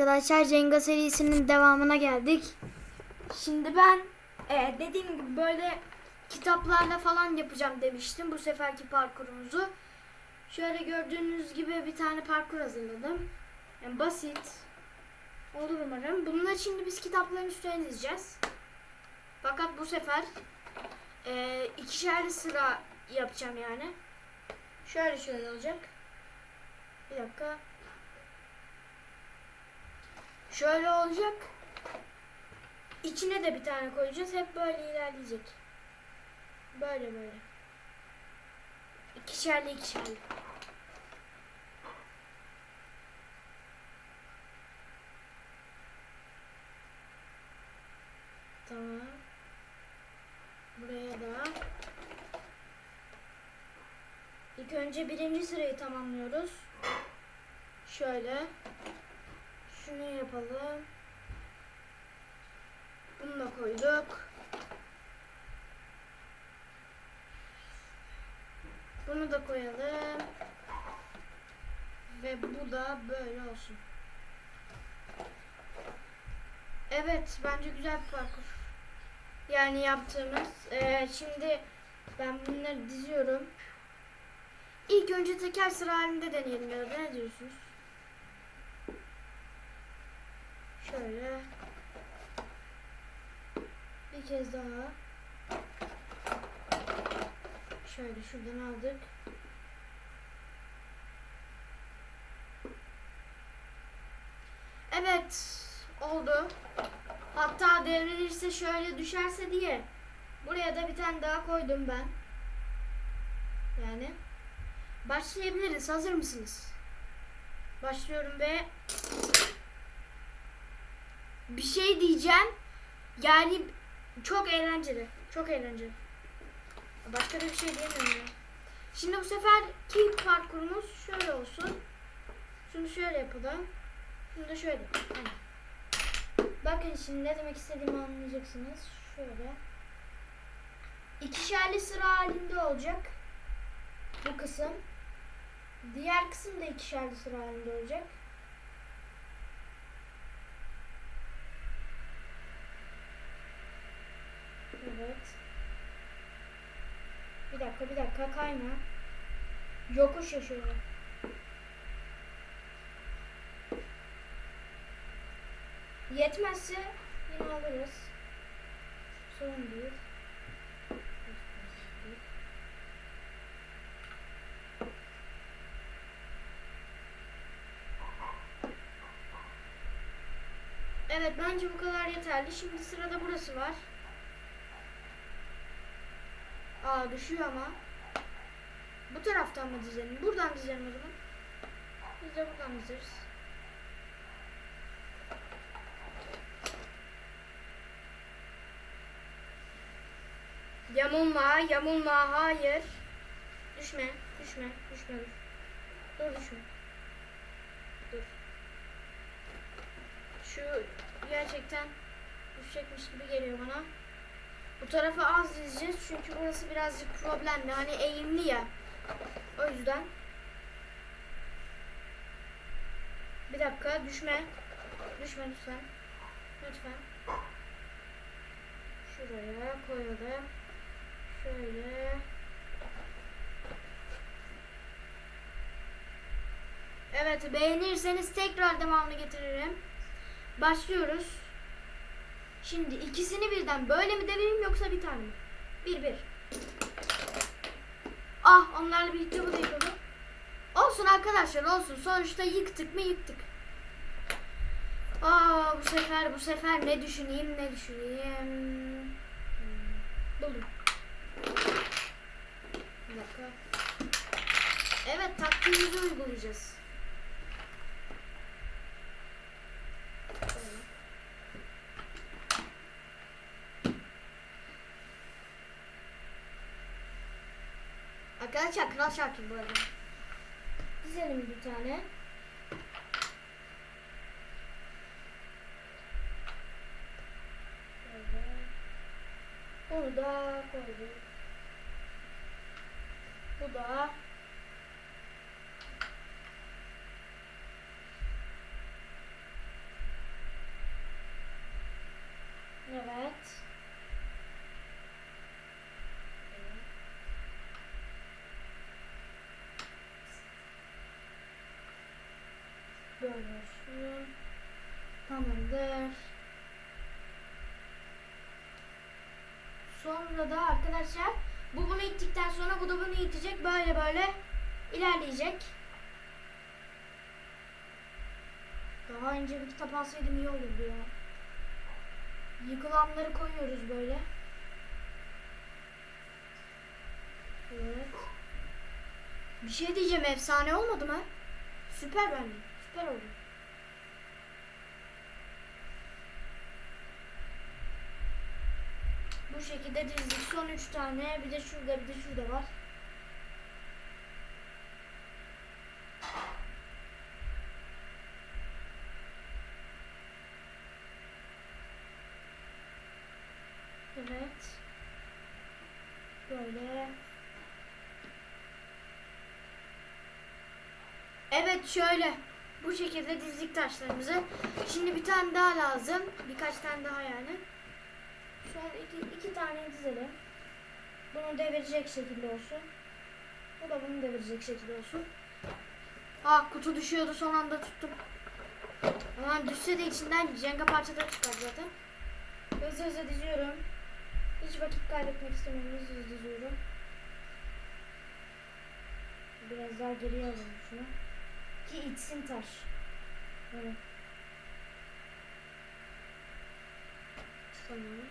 Arkadaşlar Jenga serisinin devamına geldik. Şimdi ben e, dediğim gibi böyle kitaplarla falan yapacağım demiştim bu seferki parkurumuzu. Şöyle gördüğünüz gibi bir tane parkur hazırladım. Yani basit. Olur umarım. Bunları şimdi biz kitapların üstüne dizeceğiz. Fakat bu sefer e, ikişerli sıra yapacağım yani. Şöyle şöyle olacak. Bir dakika. Şöyle olacak. İçine de bir tane koyacağız. Hep böyle ilerleyecek. Böyle böyle. İkişerli ikişerli. Tamam. Buraya da. İlk önce birinci sırayı tamamlıyoruz. Şöyle. Şunu yapalım. Bunu da koyduk. Bunu da koyalım. Ve bu da böyle olsun. Evet, bence güzel bir parkur. Yani yaptığımız. Ee, şimdi ben bunları diziyorum. İlk önce teker sıra halinde deneyelim ya da ne diyorsunuz? Şöyle. Bir kez daha. Şöyle şuradan aldık. Evet. Oldu. Hatta devrilirse şöyle düşerse diye. Buraya da bir tane daha koydum ben. Yani. Başlayabiliriz. Hazır mısınız? Başlıyorum ve bir şey diyeceğim. Yani çok eğlenceli. Çok eğlenceli. Başka da bir şey diyemiyorum ya. Şimdi bu seferki parkurumuz şöyle olsun. Şunu şöyle yapalım. Şunu da şöyle. Aynen. Bakın şimdi ne demek istediğimi anlayacaksınız. Şöyle. İkişerli sıra halinde olacak. Bu kısım. Diğer kısım da ikişerli sıra halinde olacak. Evet. Bir dakika bir dakika kayma. Yokuş ya şöyle. Yetmezse yine alırız. Sorun değil. Evet bence bu kadar yeterli. Şimdi sırada burası var. Aa düşüyor ama. Bu taraftan mı dizelim? Buradan dizelim o zaman. Biz de buradan dizeriz. Yamulma, yamulma, hayır. Düşme, düşme, düşme. Dur, dur düşme. Dur. Şu gerçekten düşecekmiş gibi geliyor bana. Bu tarafa az dizeceğiz çünkü burası birazcık problemli. Hani eğimli ya. O yüzden. Bir dakika düşme. Düşme lütfen. Lütfen. Şuraya koyalım. Şöyle. Evet beğenirseniz tekrar devamını getiririm. Başlıyoruz. Şimdi ikisini birden böyle mi devireyim yoksa bir tane mi? Bir bir. Ah onlarla birlikte bu da yıkıldı. Olsun arkadaşlar olsun. Sonuçta yıktık mı yıktık. Aa bu sefer bu sefer ne düşüneyim ne düşüneyim. Hmm, Buldum. Bir dakika. Evet taktiğimizi uygulayacağız. Şöyle. Şakir bu arada. Dizelim bir tane. Şöyle. Bunu da koyduk. Bu da Sonra da arkadaşlar bu bunu ittikten sonra bu da bunu itecek. Böyle böyle ilerleyecek. Daha önce bir kitap alsaydım iyi olurdu ya. Yıkılanları koyuyoruz böyle. Evet. Bir şey diyeceğim efsane olmadı mı? Süper bence. Süper oldu. Bu şekilde dizdik. Son üç tane. Bir de şurada bir de şurada var. Evet. Böyle. Evet şöyle. Bu şekilde dizdik taşlarımızı. Şimdi bir tane daha lazım. Birkaç tane daha yani. Şöyle iki, iki tane dizelim. Bunu devirecek şekilde olsun. Bu da bunu devirecek şekilde olsun. Aa kutu düşüyordu son anda tuttum. Ama düşse de içinden jenga parçaları çıkar zaten. Hızlı hızlı diziyorum. Hiç vakit kaybetmek istemiyorum. Hızlı hızlı diziyorum. Biraz daha geriye alalım şunu. Ki içsin taş. Evet. Tamam.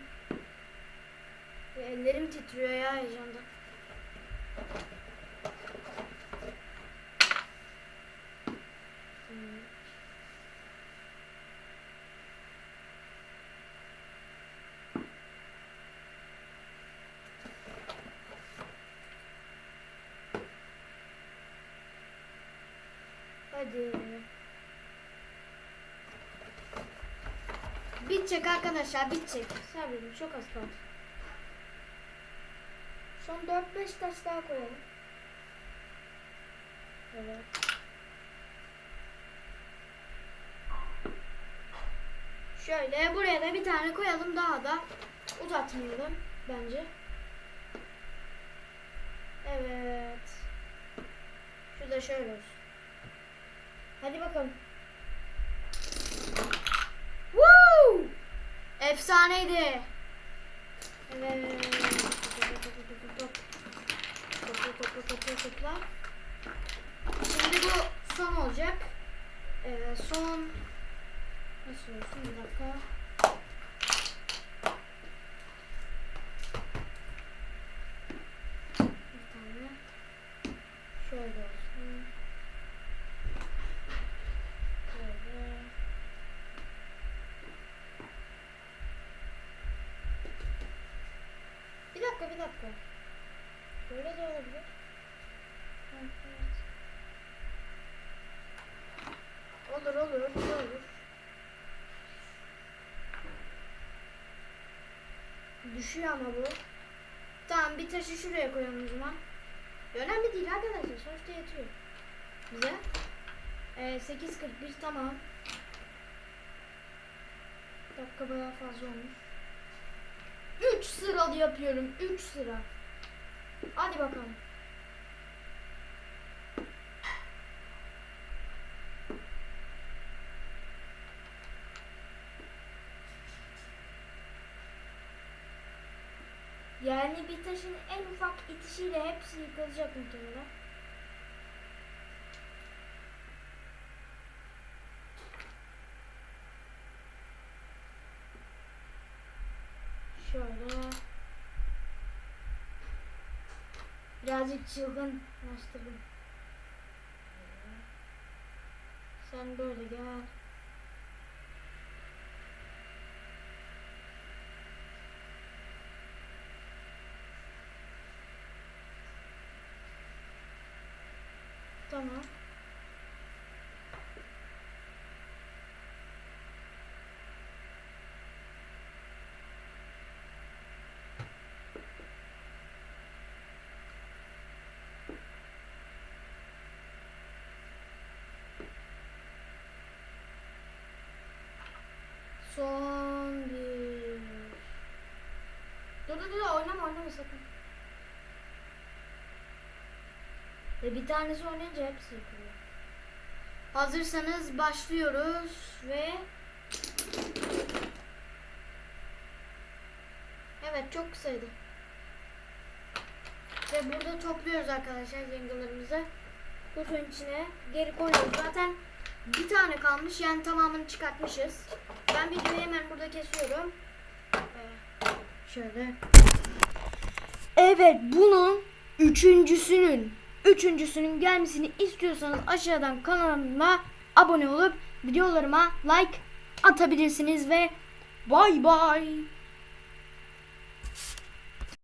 Ellerim titriyor ya heyecandan. Hadi. Bitecek arkadaşlar bitecek. Sabredin çok az kaldı. Son 4-5 taş daha koyalım. Evet. Şöyle buraya da bir tane koyalım daha da uzatmayalım bence. Evet. Şu da şöyle olsun. Hadi bakalım. Woo! Efsaneydi. Evet. Topla topla topla topla. Şimdi bu son olacak. Ee, son nasıl olsun bir dakika. Bir tane şöyle olsun. Böyle. Bir dakika bir dakika. Böyle de olabilir. Olur olur olur. Düşüyor ama bu. Tamam bir taşı şuraya koyalım o zaman. Önemli değil arkadaşlar sonuçta yetiyor. Bize. Ee, 8.41 tamam. Dakika bayağı fazla olmuş. 3 sıralı yapıyorum. 3 sıra. Hadi bakalım. Yani bir taşın en ufak itişiyle hepsi yıkılacak muhtemelen. Şöyle. Birazcık çılgınlaştırdım. Sen böyle gel. Tamam. Ölme sakın. Ve bir tanesi oynayınca hepsi yıkılıyor. Hazırsanız başlıyoruz ve Evet çok kısaydı. Ve burada topluyoruz arkadaşlar yengelerimizi. Kutunun içine geri koyuyoruz. Zaten bir tane kalmış yani tamamını çıkartmışız. Ben videoyu hemen burada kesiyorum. Ee, şöyle. Evet bunun üçüncüsünün üçüncüsünün gelmesini istiyorsanız aşağıdan kanalıma abone olup videolarıma like atabilirsiniz ve bay bay.